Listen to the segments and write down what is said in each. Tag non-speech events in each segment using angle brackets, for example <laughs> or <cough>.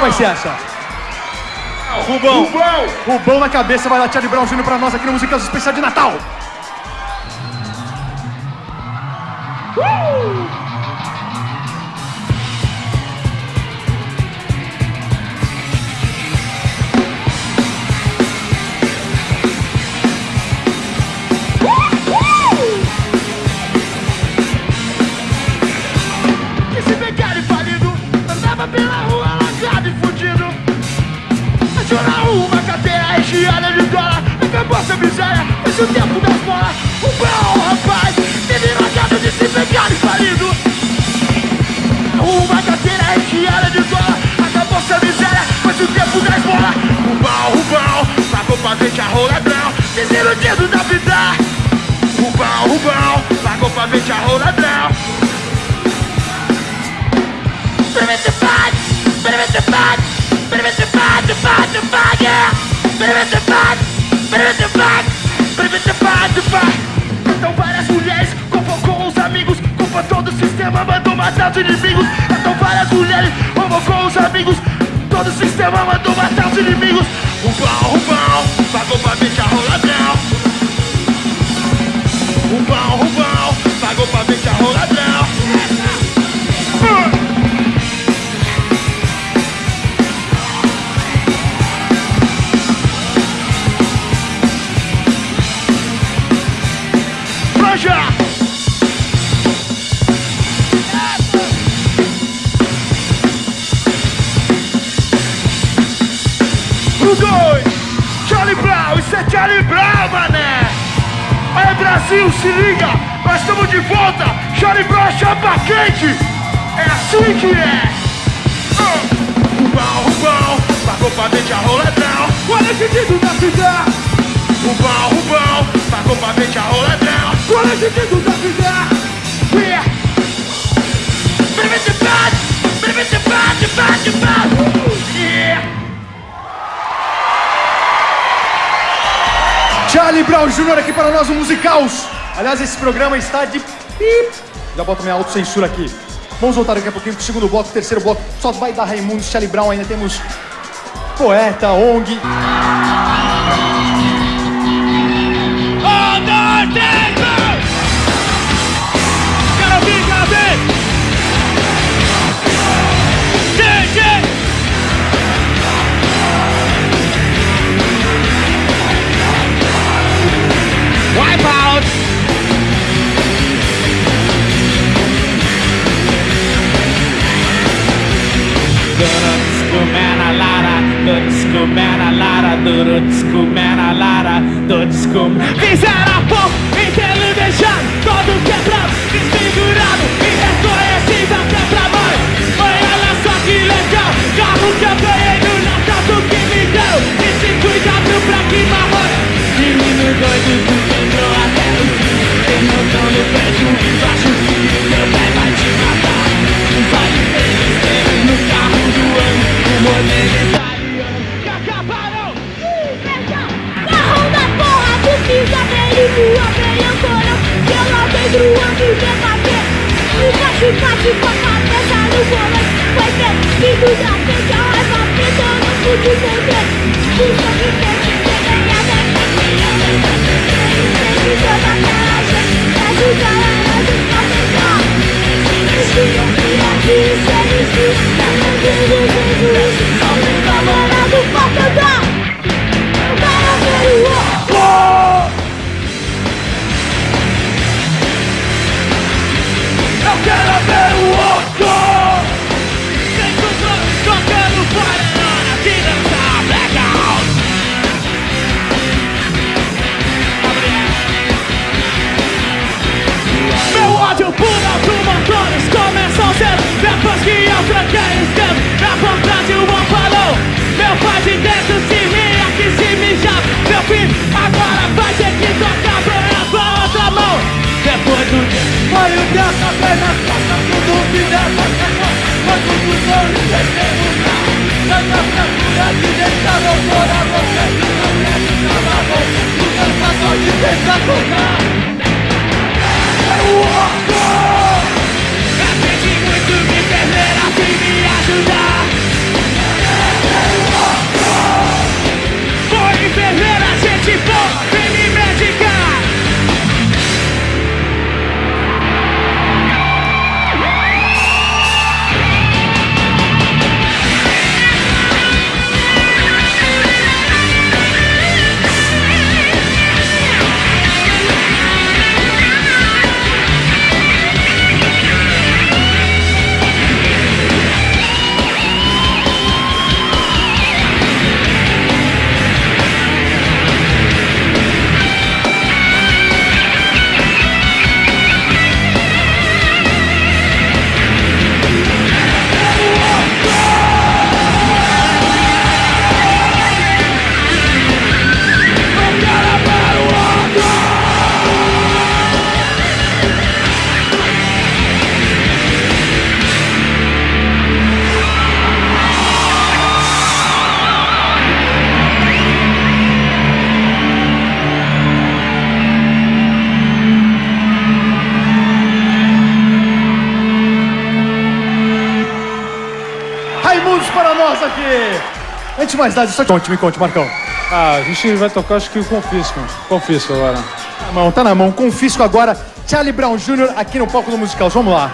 Qual vai ser essa? Rubão. Rubão! Rubão na cabeça vai dar Charlie Brown Jr. pra nós aqui no Musical Especial de Natal. Esse Achou na rua uma carteira recheada de dólar. Acabou essa miséria, é o tempo da escola. O bom rapaz, teve largado desse becário falido. Uma carteira recheada de dólar. Acabou essa miséria, é o tempo da escola. O bom, o bom, pagou pra gente a roladrão. Desiludido da vida. O bom, o bom, pagou pra gente a roladrão. Experiment the bad, experiment the Então várias mulheres convocou os amigos, culpa todo o sistema, mandou matar os inimigos. Então várias mulheres convocou os amigos, todo o sistema mandou matar os inimigos. Rubão, Rubão, pagou pra a roladão. Rubão, Rubão, pagou pra gente Charlie Brown, mané! Aí Brasil, se liga! Nós estamos de volta! Charlie Brown chapa quente! É assim que é! Ah! Rubão, Rubão, pagou pra a roladão! Olha que dido da vida! Rubão, Rubão, pagou pra a roladão! Olha que dido da vida! Yeah! Baby, the bad! Baby, the bad, Charlie Brown Jr. aqui para nós, o Musicals. Aliás, esse programa está de pip. Já boto minha autocensura aqui. Vamos voltar daqui a pouquinho pro segundo bloco, terceiro bloco. Só vai dar Raimundo, Charlie Brown, ainda temos Poeta, ONG. Do disco man a lara, do disco man a lara, do disco Fizeram a pop, Conte, me conte, Marcão. Ah, a gente vai tocar acho que o Confisco. Confisco agora. Tá na mão, tá na mão. Confisco agora Charlie Brown Jr. aqui no palco do Musical. Vamos lá.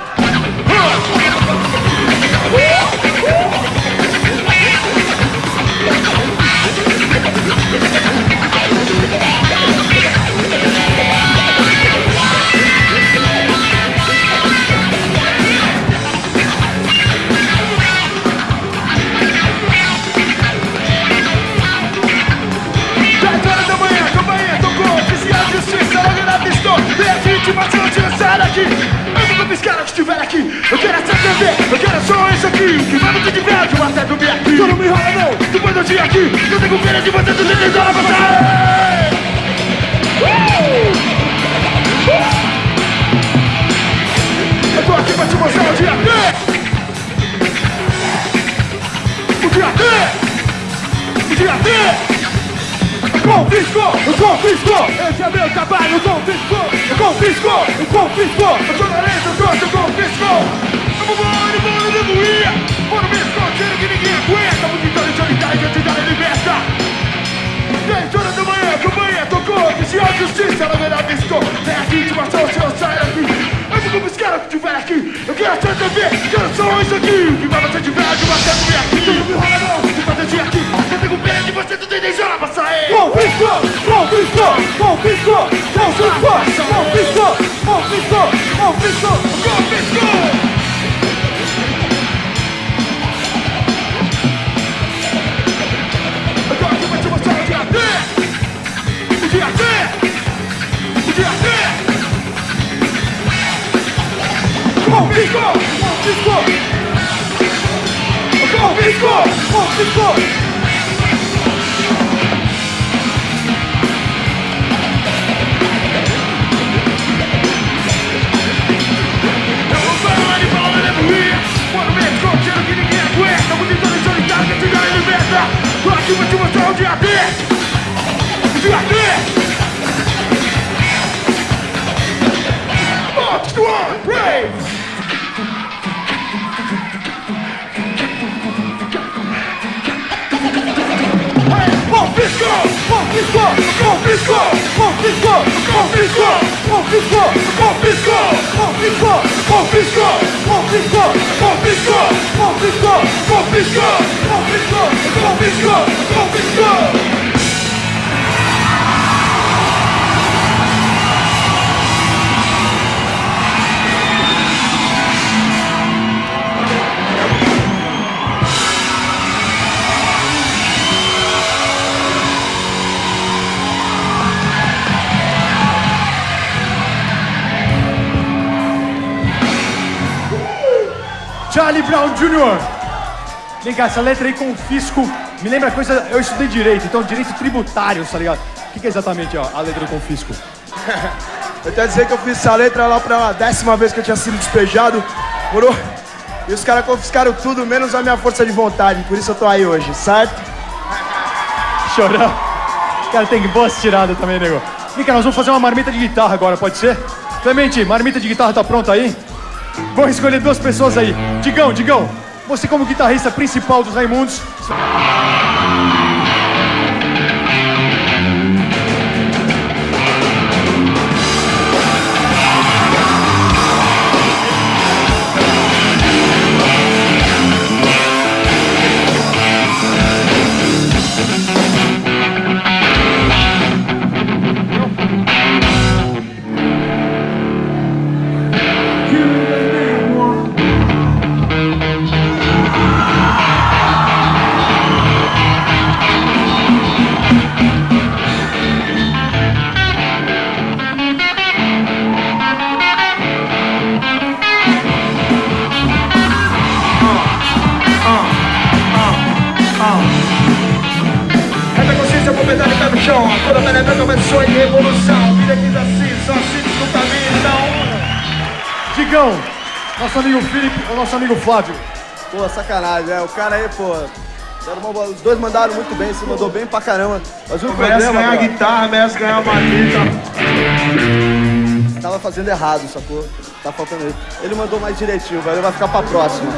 Dez <laughs> Legitimação de sair daqui Eu vou confiscar o que estiver aqui. Eu quero essa TV, eu quero só isso aqui. Que vai no que tiver, eu até dormir aqui. Tu não me enrola não, depois do dia aqui. Eu tenho pena de você, tu tem dólar pra sair Eu tô aqui pra te mostrar o dia D O dia D O dia D confiscou, eu confiscou, esse é meu trabalho, o confiscou, o confiscou, o confiscou, eu sou nareta, eu trouxe, eu confiscou. Eu vou voar, eu vou, eu vou no mesmo conselho que ninguém aguenta, de solitária, identidade liberta. 10 horas da manhã, que o tocou, que se a justiça na verdade estou, é a intimação, se eu saio daqui que todos querem que tiver aqui Eu quero ser TV, quero só isso aqui. Que vai você tiver, que você comer aqui. Então não me rola não, fazer proteger aqui. Eu tenho pena de você, tu tem deixar passar aí Confiscou, confiscou, confiscou Confiscou, confiscou, confiscou, confiscou Confiscou Confisco! Confisco! Confisco! Confisco! Confisco! Confisco! Confisco! Confisco! Confisco! Confisco! Confisco! Confisco! Confisco! Confisco! Confisco! Charlie Brown Jr. Vem cá, essa letra aí, confisco, me lembra coisa. Eu estudei direito, então direito tributário, tá ligado? O que, que é exatamente ó, a letra do confisco? <laughs> Eu quero dizer que eu fiz essa letra lá pra décima vez que eu tinha sido despejado. Morou? E os caras confiscaram tudo, menos a minha força de vontade. Por isso eu tô aí hoje, certo? <laughs> Chorão. Cara, tem boas tiradas também, nego. Vem cá, nós vamos fazer uma marmita de guitarra agora, pode ser? Clemente, marmita de guitarra tá pronta aí? Vou escolher duas pessoas aí. Digão, Digão, você como guitarrista principal dos Raimundos. Nosso amigo Felipe, o nosso amigo Flávio. Pô, sacanagem, é. O cara aí, pô. uma. Os dois mandaram muito bem, se mandou bem pra caramba. Mas o Merece problema, ganhar a guitarra, merece ganhar uma fita. tava fazendo errado, sacou? Tá faltando ele. Ele mandou mais direitinho, velho. Vai ficar pra próxima.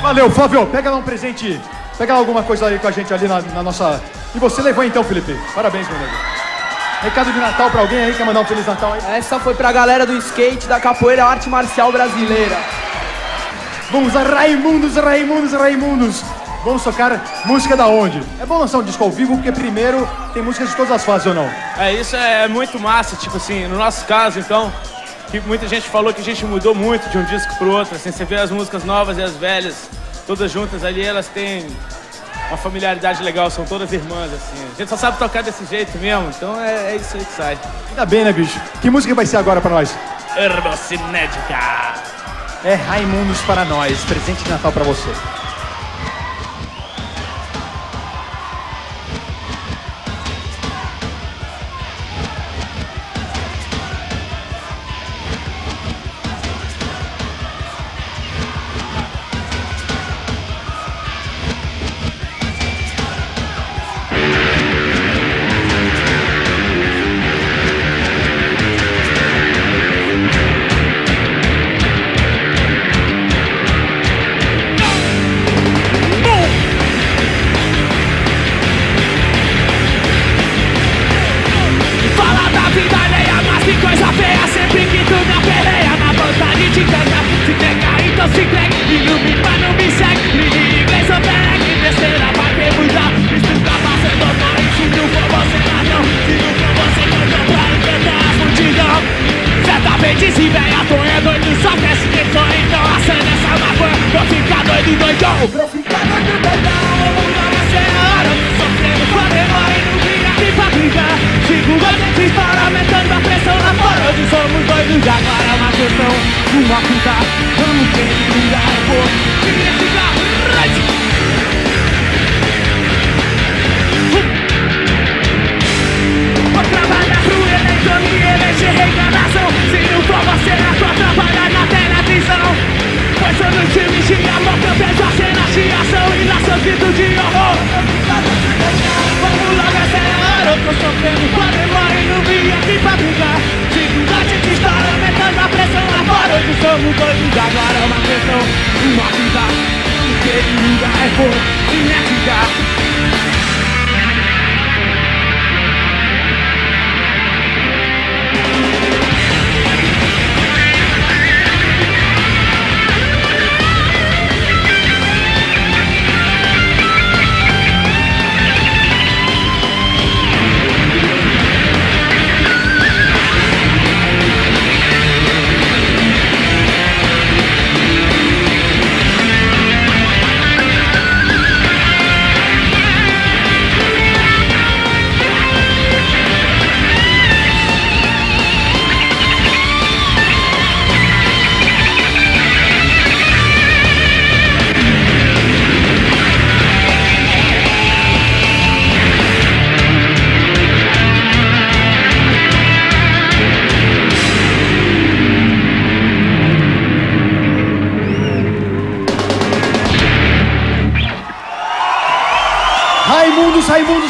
Valeu, Flávio. Pega lá um presente. Pega lá alguma coisa aí com a gente ali na, na nossa. E você levou então, Felipe. Parabéns, meu nego. Recado de Natal pra alguém aí? Quer mandar um Feliz Natal aí? Essa foi pra galera do skate, da capoeira arte marcial brasileira. Vamos a Raimundos, Raimundos, Raimundos. Vamos tocar música da onde? É bom lançar um disco ao vivo, porque primeiro tem músicas de todas as fases ou não? É, isso é muito massa, tipo assim, no nosso caso, então, que muita gente falou que a gente mudou muito de um disco pro outro, assim, você vê as músicas novas e as velhas, todas juntas ali, elas têm uma familiaridade legal, são todas irmãs, assim. A gente só sabe tocar desse jeito mesmo, então é, é isso aí que sai. Ainda bem, né, bicho? Que música vai ser agora pra nós? Herbocinética! É Raimundos para nós, presente de Natal pra você. Certamente esse velha tô é doido Só quer se sou então acende essa maconha Vou ficar doido doidão Vou ficar doido doidão Vamos lá, ser a hora Sofrendo, fazendo aí no dia aqui pra brigar Segura a gente para aumentando a pressão lá fora Hoje somos doidos, agora é uma questão Uma fita, vamos ver que eu vou eleger reencarnação Se não for você, é só trabalhar na televisão. Eu não te mexi a que a cena de ação E lá seu grito de horror. Vamos logo, a hora Eu tô sofrendo com a demora e não vim aqui pra brigar Dificuldade de história, aumentando a pressão lá fora Hoje somos doidos, agora é uma questão Uma vida, aquele lugar é for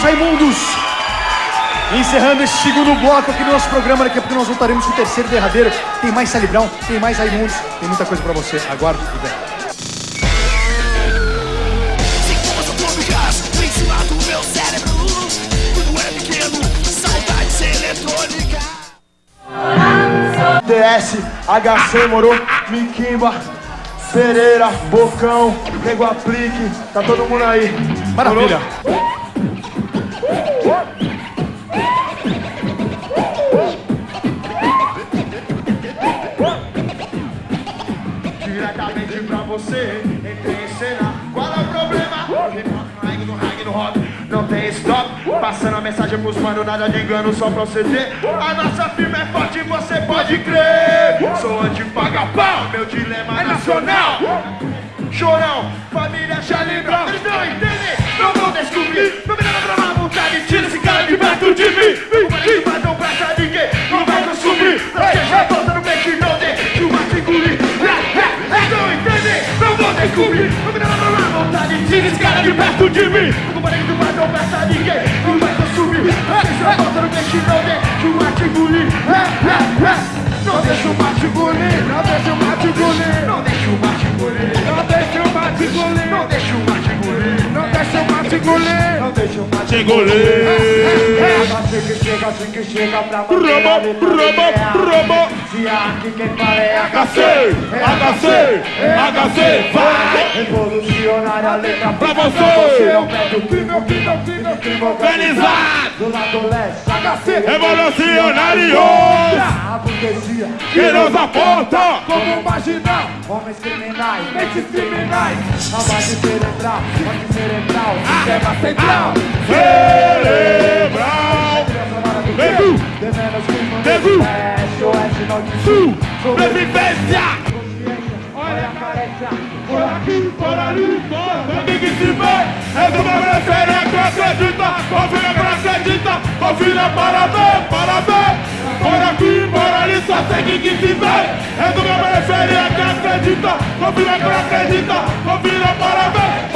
Raimundos, Raimundos! Encerrando esse segundo bloco aqui do nosso programa, daqui a pouco nós voltaremos com o terceiro derradeiro. Tem mais Sally Brown, tem mais Raimundos, tem muita coisa pra você. Aguarde vem. Se fosse todo gás, vem lá do meu cérebro Tudo eletrônica DS, HC, moro, Miquimba, Pereira, Bocão, Nego Aplique, tá todo mundo aí. Maravilha! Você, entrei em cena, qual é o problema? No hang no rock, não tem stop. Passando a mensagem pros mano, nada de engano, só proceder A nossa firma é forte, você pode crer. Sou anti-paga pau, meu dilema é nacional. Chorão, família Charlie Brown Eles não entendem, não vão descobrir. Não me dá pra má vontade, tira esse cara de perto de mim. O marido vai não presta ninguém, não vai consumir Não seja volta no não Não me dá pra má vontade, tira esse cara de perto de mim O marido vai não presta ninguém, não vai consumir Não seja volta no não deixe o mato engolir Não deixa o mato engolir, não deixa o mato engolir Não deixa o mato engolir, não deixa o mato mate engolir. Não deixa o mate engolir. Não deixa o engolir. Não deixa Te engolir. Assim que chega, assim que chega pra manter a robo. Se aqui quem fala é HC, HC, HC, vai. Revolucionária a letra Pra você. Eu pego o crime, o crime, o crime, o crime Organizado. Do lado leste, HC Revolucionários. A burguesia Que nos aponta. como marginal Homens criminais, mentes criminais Lavagem cerebral, morte cerebral Sistema central. Cerebral. Nego. Que Nego. Sul. Sobrevivência. Olha a careca Por aqui, por ali, Quem que se vê É do meu referente, acredita. Confia pra acredita. Confia para ver, para ver. Por aqui, por ali, só sei que se vê É do meu referente, acredita. Confia pra acredita. Confia para ver,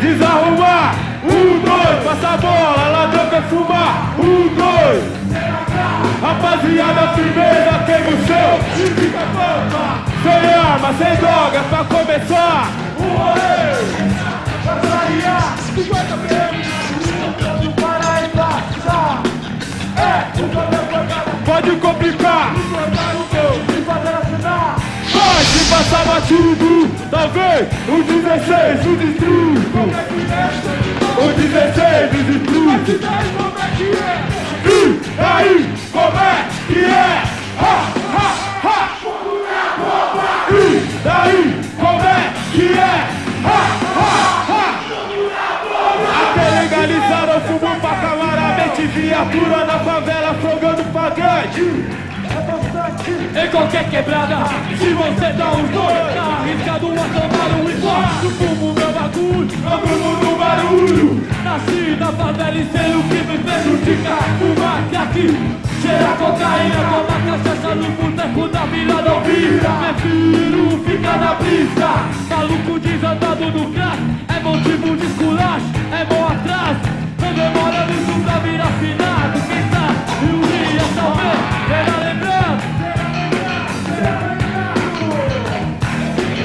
desarrumar. Um, dois, passa a bola, ladrão quer fumar. Um, dois. Rapaziada, firmeza, queima Arma, sem droga, pra começar. Um rolê. Pra clarear, 50 prêmios. Para embaixar. É, o cada Pode complicar. Pode passar batido, talvez o 16 o destruto. O 16 o destruto. E aí, como é que é? Ha, daí, como é que é? Ha, ha, ha. Até legalizaram o fumo pra calar a mente Viatura na favela afogando pagante Em qualquer quebrada, se você dá um dois, tá arriscado a tomar um igual. Fumo, meu bagulho, Eu fumo no barulho nasci na favela e sei o que me prejudica. Fumar aqui, cheira cocaína, tomar cachaça no boteco da vila não vira. Prefiro ficar na brisa, maluco desandado no crack. É motivo de esculacho, é bom atrás. Não demora muito pra virar finado. Quem tá e um dia talvez terá lembrando.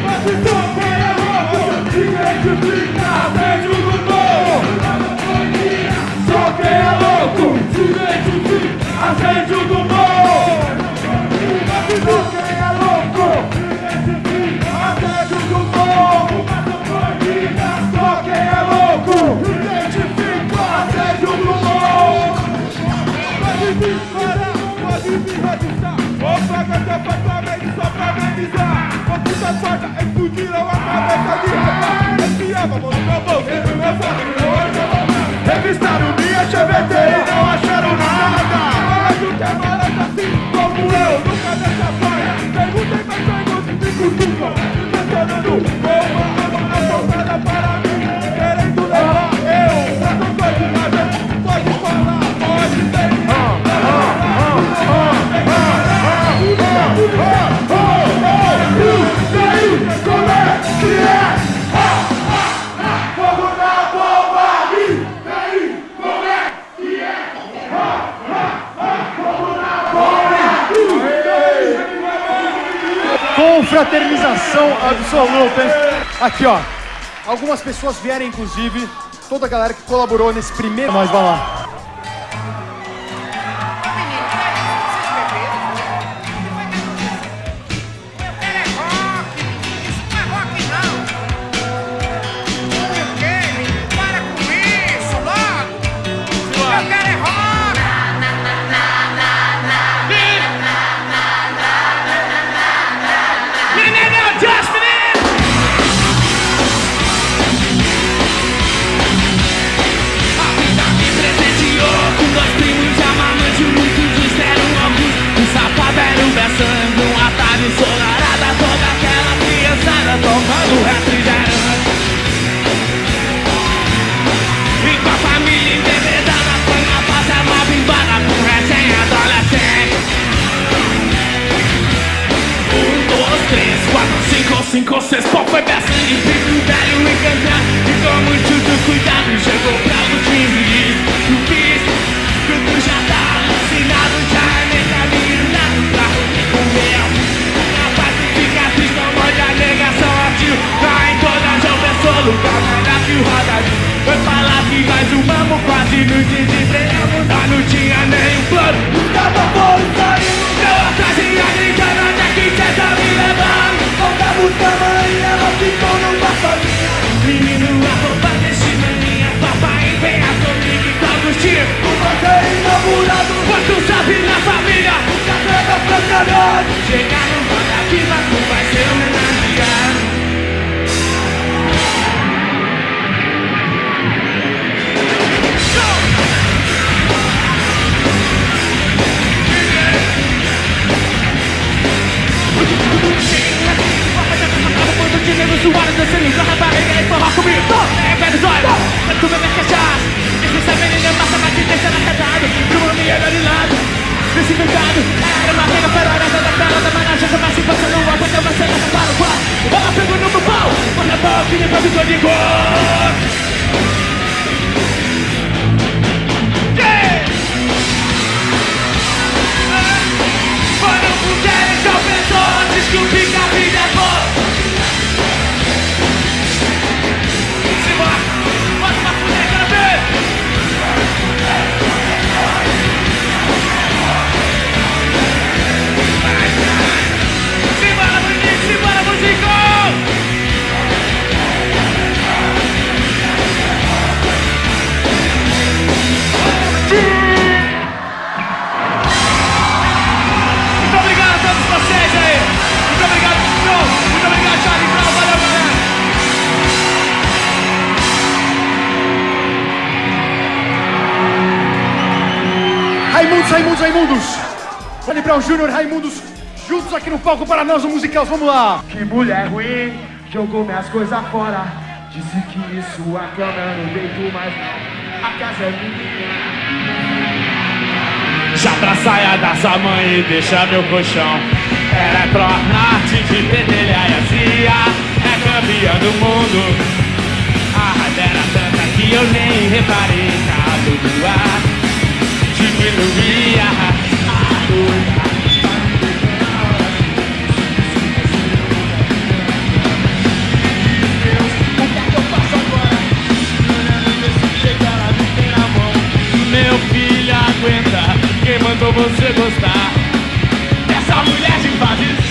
Mas então é louco Se identifica dentro do pra amenizar Vou puta porta, explodiram a cabeça de rapaz Espiava, mão no meu bolso, meu fogo Revistaram minha CVT e não acharam Mas Confraternização absoluta, hein? Aqui, ó. Algumas pessoas vieram, inclusive, toda a galera que colaborou nesse primeiro. Mas vai lá. De negro suado dançando com a rapariga e forró comigo É velho zóio, vai comer minha cachaça Esse essa menina passa mais de deixa arrecadado De uma de lado, desinfetado Era uma rega ferorada da tela da managem Começa e passa no quando você leva para o quarto Ela pegou no meu pau, manda a boca e me improvisou de Raimundos, Raimundos! Charlie Brown Jr., Raimundos, juntos aqui no palco para nós, o musical. Vamos lá! Que mulher ruim, jogou minhas coisas fora. Disse que sua cama eu não deito mais. A casa é minha. Já pra saia da sua mãe e deixa meu colchão Ela é pro norte de pedelha e azia É campeã do mundo A raiva era tanta que eu nem reparei Cabo do ar você gostar? Dessa mulher de fases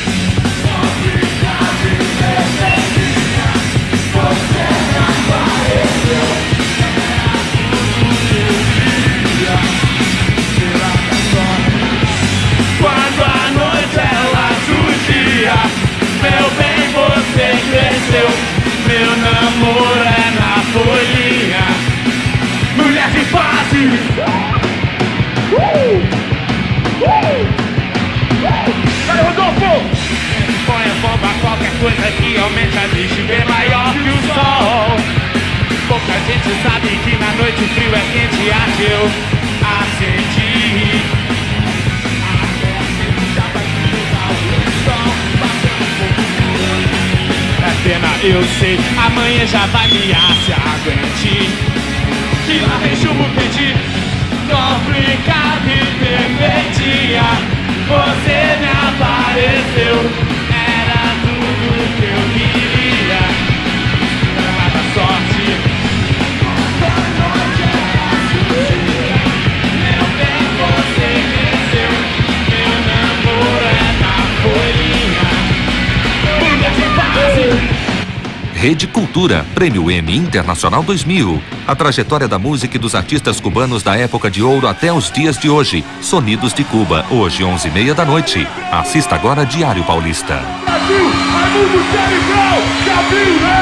coisa que aumente a bicho bem maior que o sol. Pouca gente sabe que na noite frio é quente, a que eu acendi. É pena, eu sei, amanhã já vai me se aguente. Que lá vem chumbo quente, complicado e perfeitinha. Você me apareceu, Rede Cultura, Prêmio M Internacional 2000. A trajetória da música e dos artistas cubanos da época de ouro até os dias de hoje. Sonidos de Cuba, hoje 11h30 da noite. Assista agora Diário Paulista. Brasil, viu, né?